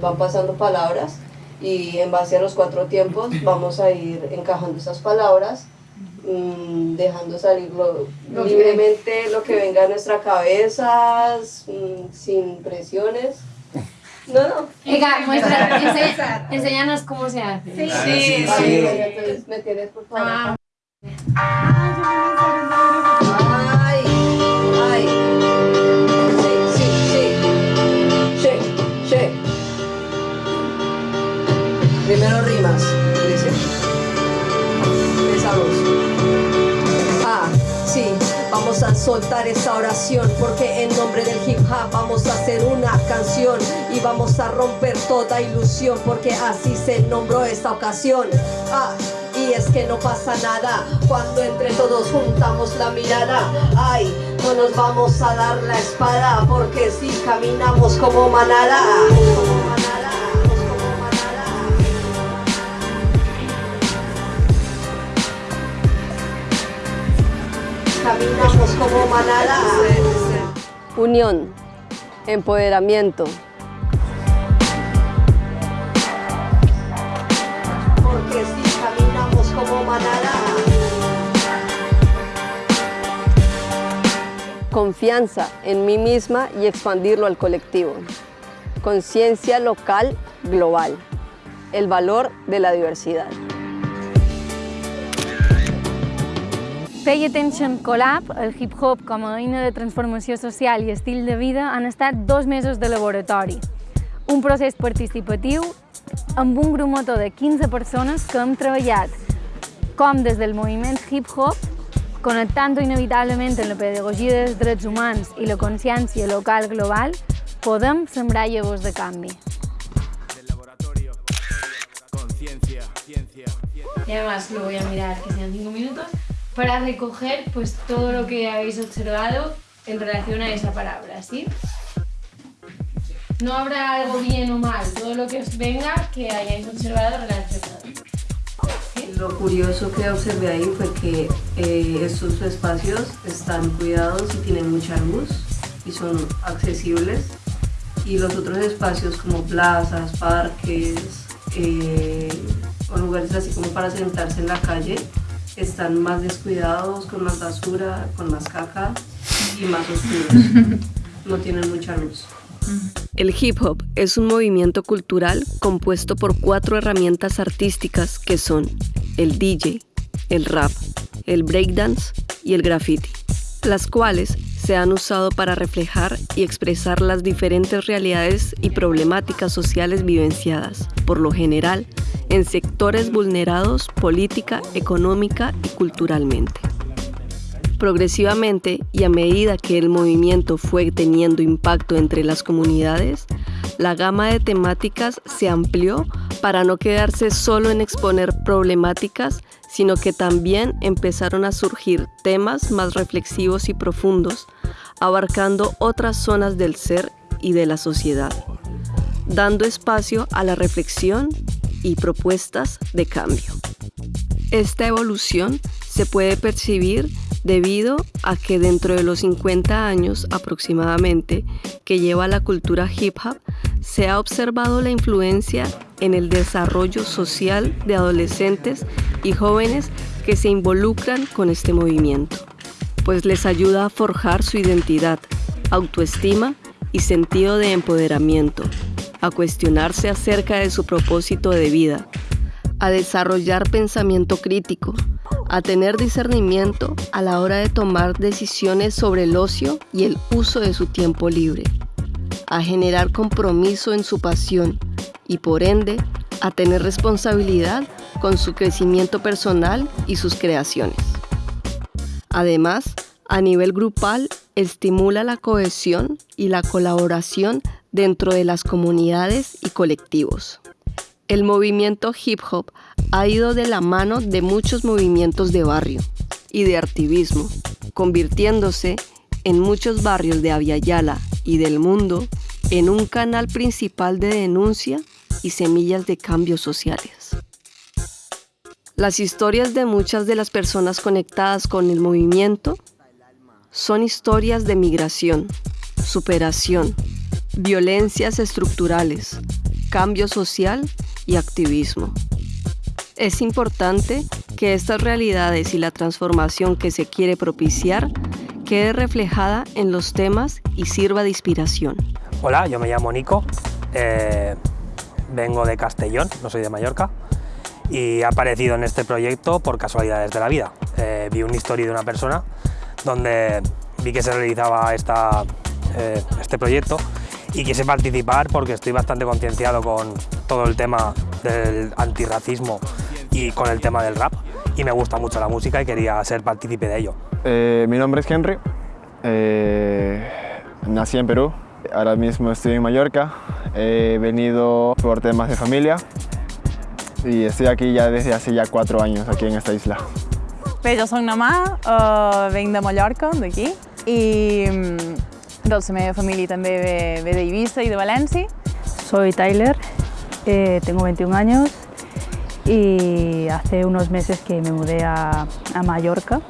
Van pasando palabras y en base a los cuatro tiempos vamos a ir encajando esas palabras, mm, dejando salir libremente lo que venga a nuestra cabeza, mm, sin presiones. No, no. Ega, muestra, enséñanos cómo se hace. Sí, sí. sí. Entonces, ¿me tienes, por favor? Ah. Soltar esa oración porque en nombre del hip hop vamos a hacer una canción y vamos a romper toda ilusión porque así se nombró esta ocasión. Ah, y es que no pasa nada cuando entre todos juntamos la mirada. Ay, no nos vamos a dar la espada porque si caminamos como manada. Como manada. Caminamos como manada. Unión, empoderamiento, Confianza en mí misma y expandirlo al colectivo. Conciencia local global. El valor de la diversidad. Pay Attention Collab, el hip-hop com a eina de transformació social i estil de vida han estat dos mesos de laboratori. Un procés participatiu amb un grup motor de 15 persones que hem treballat com des del moviment hip-hop, connectant inevitablement amb la pedagogia dels drets humans i la consciència local global, podem sembrar llavors de canvi. Y además lo voy a mirar, que sean cinco minutos, para recoger pues, todo lo que habéis observado en relación a esa palabra, ¿sí? No habrá algo bien o mal, todo lo que os venga que hayáis observado relacionado. Lo curioso que observé ahí fue que eh, estos espacios están cuidados y tienen mucha luz y son accesibles y los otros espacios como plazas, parques eh, o lugares así como para sentarse en la calle están más descuidados, con más basura, con más caca y más oscuros. No tienen mucha luz. El hip hop es un movimiento cultural compuesto por cuatro herramientas artísticas que son el DJ, el rap, el breakdance y el graffiti, las cuales se han usado para reflejar y expresar las diferentes realidades y problemáticas sociales vivenciadas, por lo general, en sectores vulnerados política, económica y culturalmente. Progresivamente y a medida que el movimiento fue teniendo impacto entre las comunidades, la gama de temáticas se amplió para no quedarse solo en exponer problemáticas, sino que también empezaron a surgir temas más reflexivos y profundos, abarcando otras zonas del ser y de la sociedad, dando espacio a la reflexión y propuestas de cambio. Esta evolución se puede percibir debido a que dentro de los 50 años aproximadamente que lleva la cultura hip hop, se ha observado la influencia en el desarrollo social de adolescentes y jóvenes que se involucran con este movimiento, pues les ayuda a forjar su identidad, autoestima y sentido de empoderamiento, a cuestionarse acerca de su propósito de vida, a desarrollar pensamiento crítico, a tener discernimiento a la hora de tomar decisiones sobre el ocio y el uso de su tiempo libre, a generar compromiso en su pasión y por ende a tener responsabilidad con su crecimiento personal y sus creaciones. Además, a nivel grupal, estimula la cohesión y la colaboración dentro de las comunidades y colectivos. El movimiento hip hop ha ido de la mano de muchos movimientos de barrio y de activismo, convirtiéndose en muchos barrios de Aviala y del mundo en un canal principal de denuncia y semillas de cambios sociales. Las historias de muchas de las personas conectadas con el movimiento son historias de migración, superación, violencias estructurales, cambio social y activismo. Es importante que estas realidades y la transformación que se quiere propiciar quede reflejada en los temas y sirva de inspiración. Hola, yo me llamo Nico, eh, vengo de Castellón, no soy de Mallorca, y he aparecido en este proyecto por casualidades de la vida. Eh, vi una historia de una persona donde vi que se realizaba esta, eh, este proyecto y quise participar porque estoy bastante concienciado con todo el tema del antirracismo y con el tema del rap. Y me gusta mucho la música y quería ser partícipe de ello. Eh, mi nombre es Henry, eh, nací en Perú, ahora mismo estoy en Mallorca, he venido por temas de familia. Y estoy aquí ya desde hace ya cuatro años aquí en esta isla. Bé, jo soc Namà, uh, venc de Mallorca, d'aquí, i mm, doncs la meva família també ve, ve d'Eivissa i de València. Soy Tyler, eh, tengo 21 años y hace unos meses que me mudé a, a Mallorca.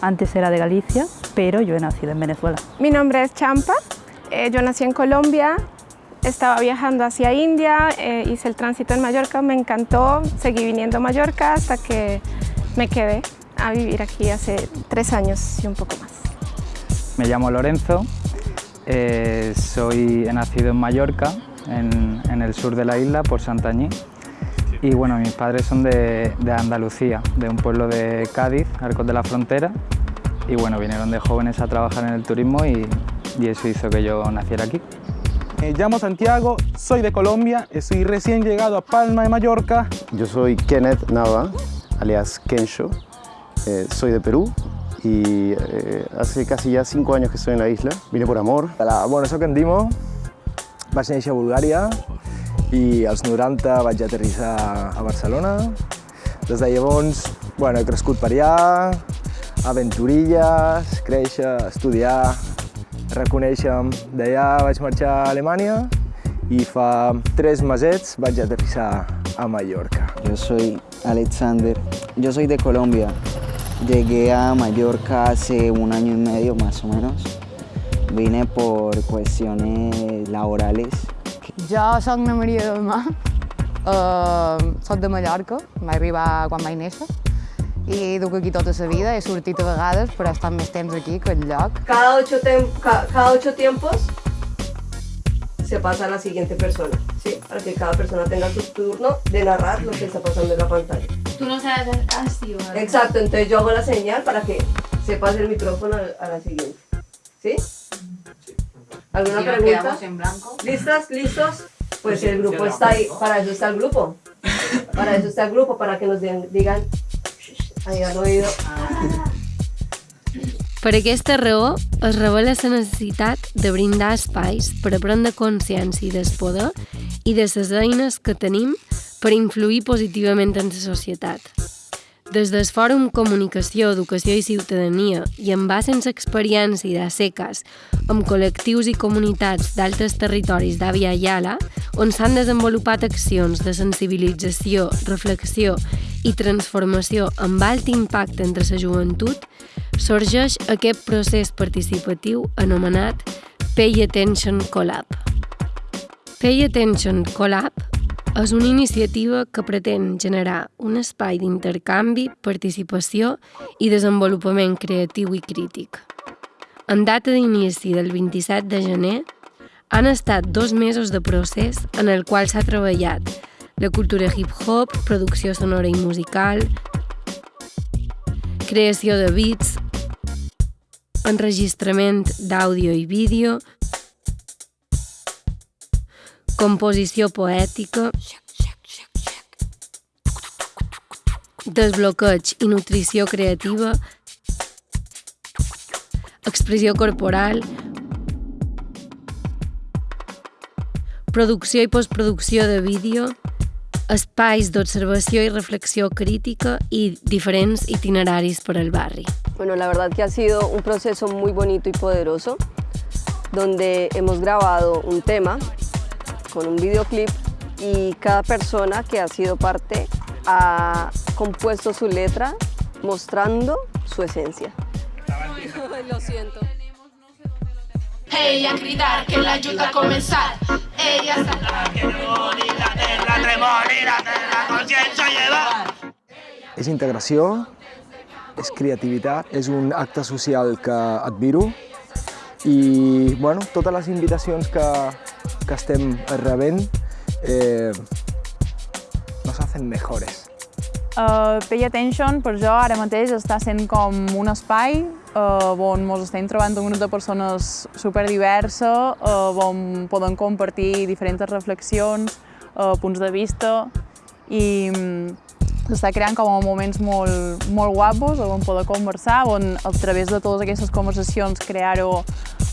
Antes era de Galicia, pero yo he nacido en Venezuela. Mi nombre es Champa, eh, yo nací en Colombia, estaba viajando hacia India, eh, hice el tránsito en Mallorca, me encantó, seguí viniendo a Mallorca hasta que me quedé a vivir aquí hace tres años y un poco más. Me llamo Lorenzo, eh, soy, he nacido en Mallorca, en, en, el sur de la isla, por Santañí. Y bueno, mis padres son de, de, Andalucía, de un pueblo de Cádiz, Arcos de la Frontera. Y bueno, vinieron de jóvenes a trabajar en el turismo y, y eso hizo que yo naciera aquí. Me llamo Santiago, soy de Colombia, estoy recién llegado a Palma de Mallorca. Yo soy Kenneth Nava, alias Kensho, eh, soy de Perú y eh, hace casi ya cinco años que estoy en la isla. Vine por amor. La, bueno, soc en Dimo, vaig néixer a Bulgària i als 90 vaig aterrissar a Barcelona. Des de llavors bueno, he crescut per allà, aventurilles, créixer, estudiar, reconèixer-me. D'allà vaig marxar a Alemanya i fa tres mesets vaig aterrissar a Mallorca. Yo soy Alexander, yo soy de Colombia. Llegué a Mallorca hace un año y medio más o menos. Vine por cuestiones laborales. Jo soc na Maria Dalmà, uh, de Mallorca, vaig arribar quan vaig néixer i duc aquí tota la vida, he sortit a vegades, però he estat més temps aquí que enlloc. Cada ocho, ca cada ocho tiempos se pasa a la siguiente persona, ¿sí? Para que cada persona tenga su turno de narrar lo que está pasando en la pantalla. Tú no sabes así, ¿verdad? Exacto, entonces yo hago la señal para que se pase el micrófono a la siguiente. ¿Sí? ¿Alguna si pregunta? en blanco. ¿Listas? ¿Listos? Pues el grupo está ahí, para eso está el grupo. Para eso está el grupo, para que nos digan, hayan oído. Per aquesta raó, es revela la necessitat de brindar espais per a prendre consciència del poder i de les eines que tenim per influir positivament en la societat. Des del Fòrum Comunicació, Educació i Ciutadania i en base en l'experiència de seques amb col·lectius i comunitats d'altres territoris d'Àvia Yala, on s'han desenvolupat accions de sensibilització, reflexió i transformació amb alt impacte entre la joventut, sorgeix aquest procés participatiu anomenat Pay Attention Collab. Pay Attention Collab és una iniciativa que pretén generar un espai d'intercanvi, participació i desenvolupament creatiu i crític. En data d'inici del 27 de gener, han estat dos mesos de procés en el qual s'ha treballat la cultura hip-hop, producció sonora i musical, creació de beats, enregistrament d'àudio i vídeo, composició poètica, desbloqueig i nutrició creativa, expressió corporal, producció i postproducció de vídeo, espais d'observació i reflexió crítica y diferentes itinerarios por el barrio. Bueno, la verdad que ha sido un proceso muy bonito y poderoso, donde hemos grabado un tema con un videoclip y cada persona que ha sido parte ha compuesto su letra mostrando su esencia. Lo siento. Ella gritar que la ayuda a comenzar. Ella saltar que la terra, tremolir, la conciencia llevar. És integració, és creativitat, és un acte social que admiro i bueno, totes les invitacions que, que estem rebent eh, nos hacen mejores. Uh, Pay Attention per jo ara mateix està sent com un espai uh, on ens estem trobant un grup de persones superdiversa, uh, on podem compartir diferents reflexions, uh, punts de vista i um, s'està creant com a moments molt, molt guapos on poder conversar, on a través de totes aquestes conversacions crear-ho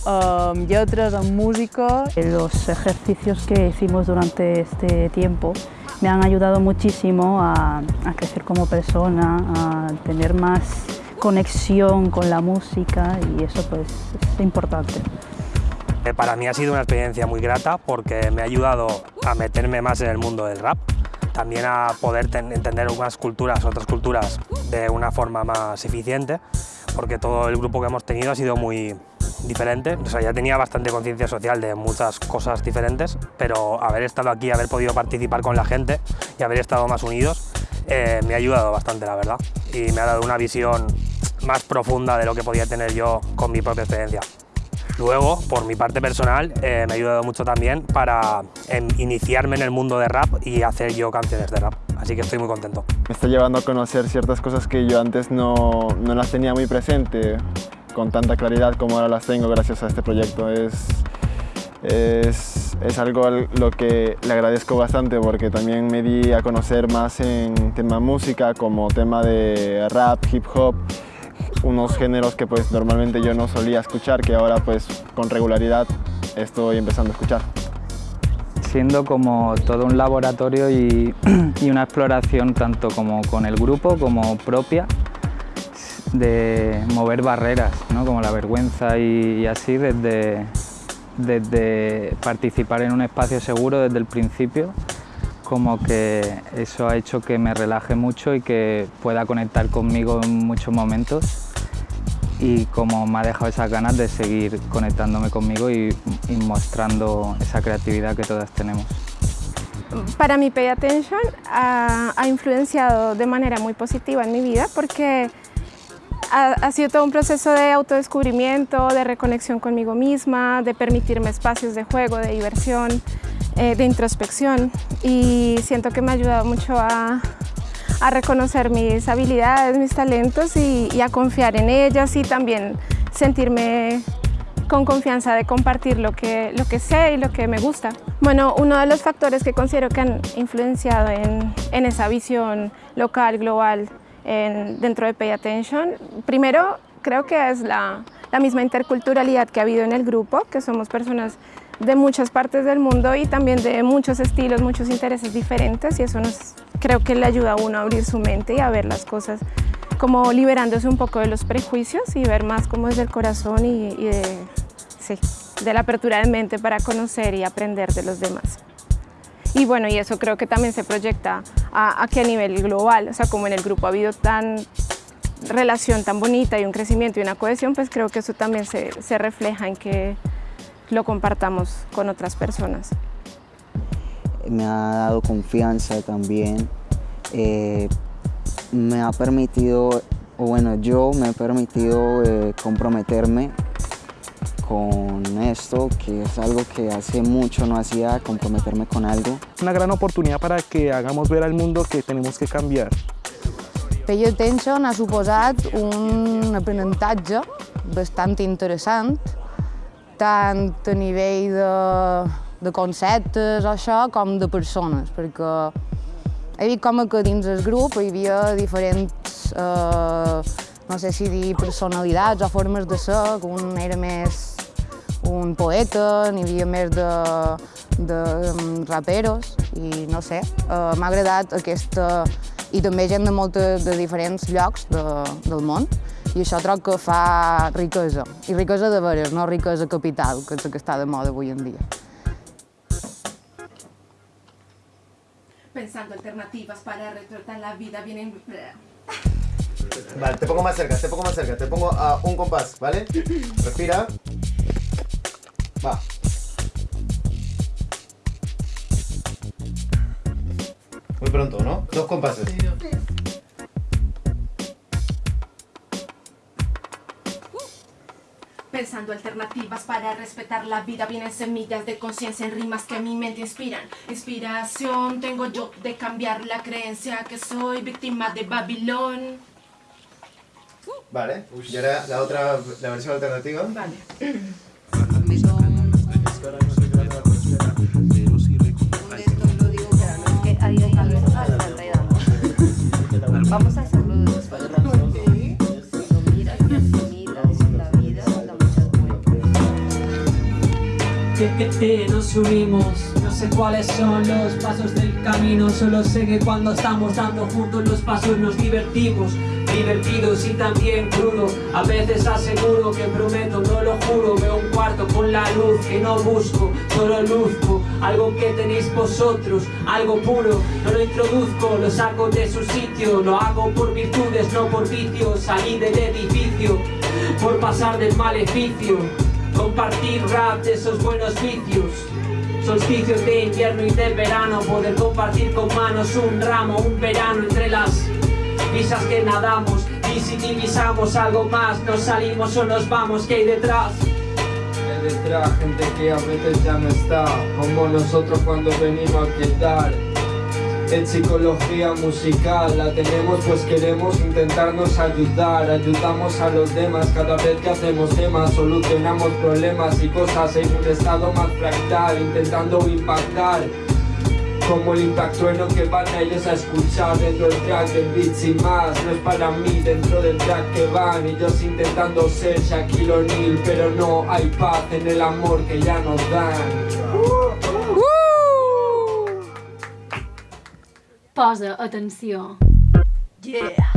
uh, lletres, en música. Los ejercicios que hicimos durante este tiempo me han ayudado muchísimo a, a, crecer como persona, a tener más conexión con la música y eso pues es importante. Eh, para mí ha sido una experiencia muy grata porque me ha ayudado a meterme más en el mundo del rap, también a poder entender unas culturas, otras culturas de una forma más eficiente, porque todo el grupo que hemos tenido ha sido muy, diferente, o sea, ya tenía bastante conciencia social de muchas cosas diferentes, pero haber estado aquí, haber podido participar con la gente y haber estado más unidos eh, me ha ayudado bastante, la verdad, y me ha dado una visión más profunda de lo que podía tener yo con mi propia experiencia. Luego, por mi parte personal, eh, me ha ayudado mucho también para em, iniciarme en el mundo de rap y hacer yo canciones de rap, así que estoy muy contento. Me está llevando a conocer ciertas cosas que yo antes no, no las tenía muy presente, con tanta claridad como ahora las tengo gracias a este proyecto. Es, es, algo a lo que le agradezco bastante porque también me di a conocer más en tema música como tema de rap, hip hop, unos géneros que pues normalmente yo no solía escuchar que ahora pues con regularidad estoy empezando a escuchar. Siendo como todo un laboratorio y, y una exploración tanto como con el grupo como propia de mover barreras, ¿no? como la vergüenza y, así, desde, desde participar en un espacio seguro desde el principio, como que eso ha hecho que me relaje mucho y que pueda conectar conmigo en muchos momentos y como me ha dejado esas ganas de seguir conectándome conmigo y, y mostrando esa creatividad que todas tenemos. Para mí Pay Attention ha, ha influenciado de manera muy positiva en mi vida porque ha, ha, sido todo un proceso de autodescubrimiento, de reconexión conmigo misma, de permitirme espacios de juego, de diversión, eh, de introspección y siento que me ha ayudado mucho a, reconocer mis habilidades, mis talentos y, a confiar en ellas y también sentirme con confianza de compartir lo que, lo que sé y lo que me gusta. Bueno, uno de los factores que considero que han influenciado en, en esa visión local, global, en, dentro de Pay Attention. Primero, creo que es la, misma interculturalidad que ha habido en el grupo, que somos personas de muchas partes del mundo y también de muchos estilos, muchos intereses diferentes y eso creo que le ayuda a uno a abrir su mente y a ver las cosas como liberándose un poco de los prejuicios y ver más como desde el corazón y, de la apertura de mente para conocer y aprender de los demás. Y bueno, y eso creo que también se proyecta a, que a nivel global, o sea, como en el grupo ha habido tan relación tan bonita y un crecimiento y una cohesión, pues creo que eso también se, se refleja en que lo compartamos con otras personas. Me ha dado confianza también, eh, me ha permitido, o bueno, yo me he permitido eh, comprometerme con esto, que es algo que hace mucho no hacía, comprometerme con algo. Una gran oportunidad para que hagamos ver al mundo que tenemos que cambiar. Pay Attention ha suposat un aprenentatge bastant interessant, tant a nivell de, de conceptes o això, com de persones, perquè he vist com que dins el grup hi havia diferents, eh, no sé si dir personalitats o formes de ser, que un era més un poeta, n'hi havia més de, de raperos i no sé, uh, m'ha agradat aquesta... i també gent de moltes de diferents llocs de, del món i això troc que fa riquesa, i riquesa de veres, no riquesa capital, que és el que està de moda avui en dia. Pensando alternativas para retratar la vida vienen... Vale, te pongo más cerca, te pongo más cerca, te pongo a un compás, ¿vale? Respira. Va. Muy pronto, ¿no? Dos compases. Pensando alternativas para respetar la vida Vienen semillas de conciencia en rimas que mi mente inspiran. Inspiración tengo yo de cambiar la creencia Que soy víctima de Babilón. Vale, y ahora la otra, la versión alternativa. Vale. Vamos a hacerlo después. que, que, que nos subimos No sé cuáles son los pasos del camino Solo sé que cuando estamos dando juntos los pasos nos divertimos. Divertidos y también crudo A veces aseguro que prometo, no lo juro Cuarto con la luz que no busco Solo luzco. Algo que tenéis vosotros Algo puro, no lo introduzco Lo saco de su sitio. Lo hago por virtudes, no por vicios. Salí del edificio Por pasar del maleficio Compartir rap de esos buenos vicios. Solsticios de invierno y de verano. Poder compartir con manos un ramo, un verano Entre las visas que nadamos. Y si divisamos algo más Nos salimos o nos vamos, ¿qué hay detrás? Gente que a veces ya no está Como nosotros cuando venimos a quedar en psicología musical la tenemos pues queremos intentarnos ayudar. Ayudamos a los demás cada vez que hacemos temas Solucionamos problemas y cosas en un estado más fractal Intentando impactar como el impacto en lo que van a ellos a escuchar dentro del track del beat sin más No es para mí dentro del track que van Ellos intentando ser Shaquille O'Neal Pero no hay paz en el amor que ya nos dan Posa atenció. Yeah.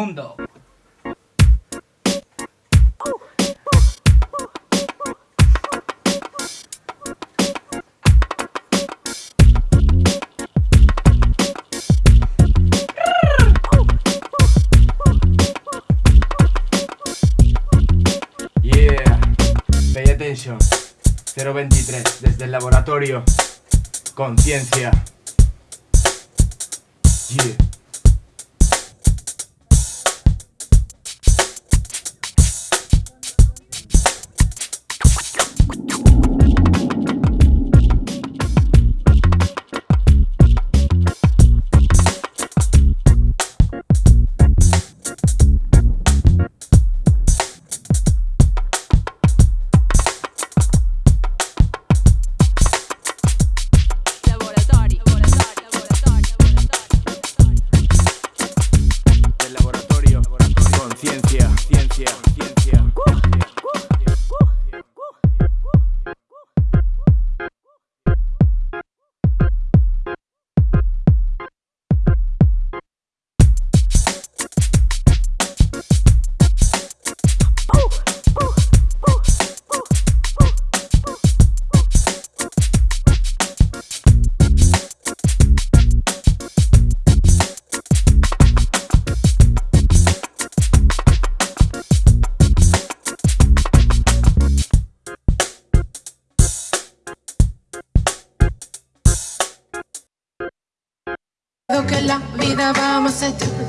Mundo. Yeah, pay attention. 023 desde el laboratorio. Conciencia. Yeah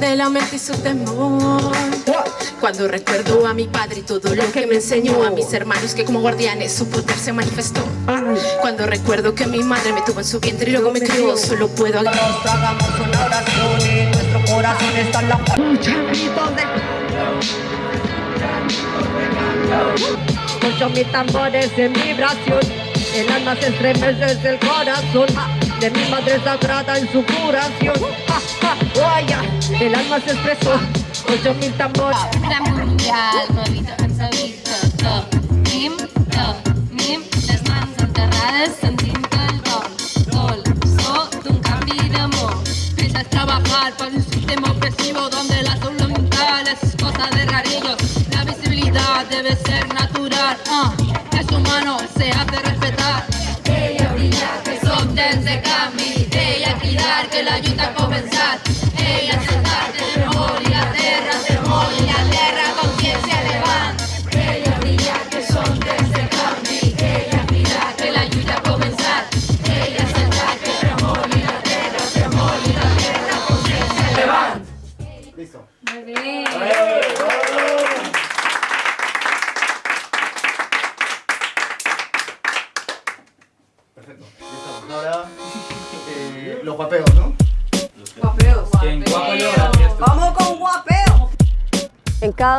de la mente y su temor. Cuando recuerdo a mi padre y todo lo que me enseñó A mis hermanos que como guardianes su poder se manifestó. Cuando recuerdo que mi madre me tuvo en su vientre y luego me crió Solo puedo Hagamos una oración y en nuestro corazón las gritos de Ocho mil tambores en vibración El alma se estremece desde el corazón De mi madre sagrada en su curación. Ja, ja, guaya, El alma se expresó Ocho mil tambores Gran mundial, movito les mans enterrades sentint el so d'un canvi d'amor. Empieza a trabajar para un sistema opresivo donde la salud mental es cosa de rarillos. La visibilidad debe ser natural. ah, de canvi, ella cridar que la lluita ha començat.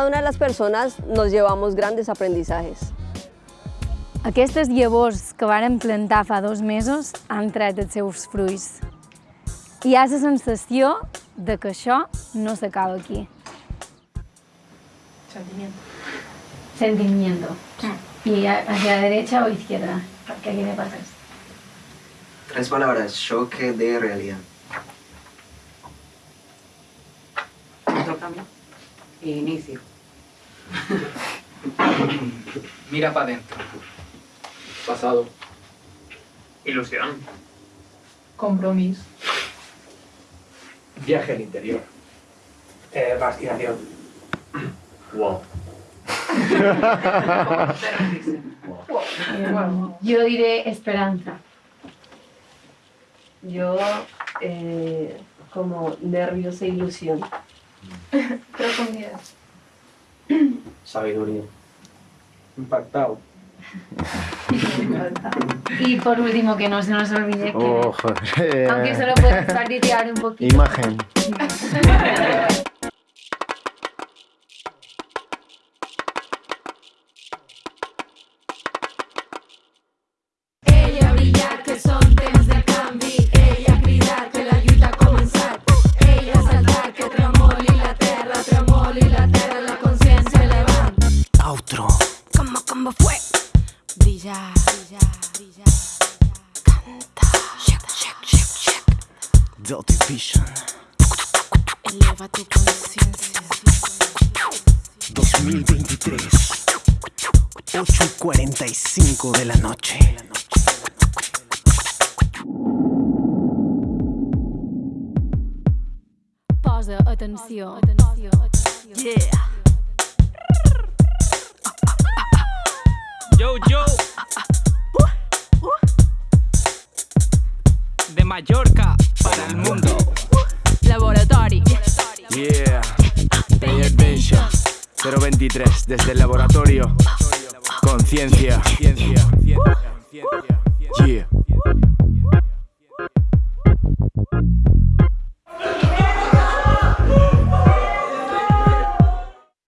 Cada una de las personas nos llevamos grandes aprendizajes. Aquestes llavors que varen plantar fa dos mesos han tret els seus fruits. Hi ha la sensació de que això no s'acaba aquí. Sentimiento. Sentimiento. ¿Y a- hacia la derecha o izquierda? Porque aquí me pasas. Tres palabras, choque de realidad. Otro cambio. Inicio. Mira para adentro. Pasado. Ilusión. Compromiso. Viaje al interior. Eh. Wow. Yo diré esperanza. Yo, eh, como nervios e ilusión. Profundidad. Sabiduría. Impactado. Y por último, que no se nos olvide que, Oh, joder. aunque solo puedes participar un poquito. Imagen. 8 y 45 de la noche. Posa atenció. atenció. Yeah. Yo, yo. De Mallorca para el mundo. Laboratorio. Yeah. Attention. 023 desde el laboratorio. Conciencia.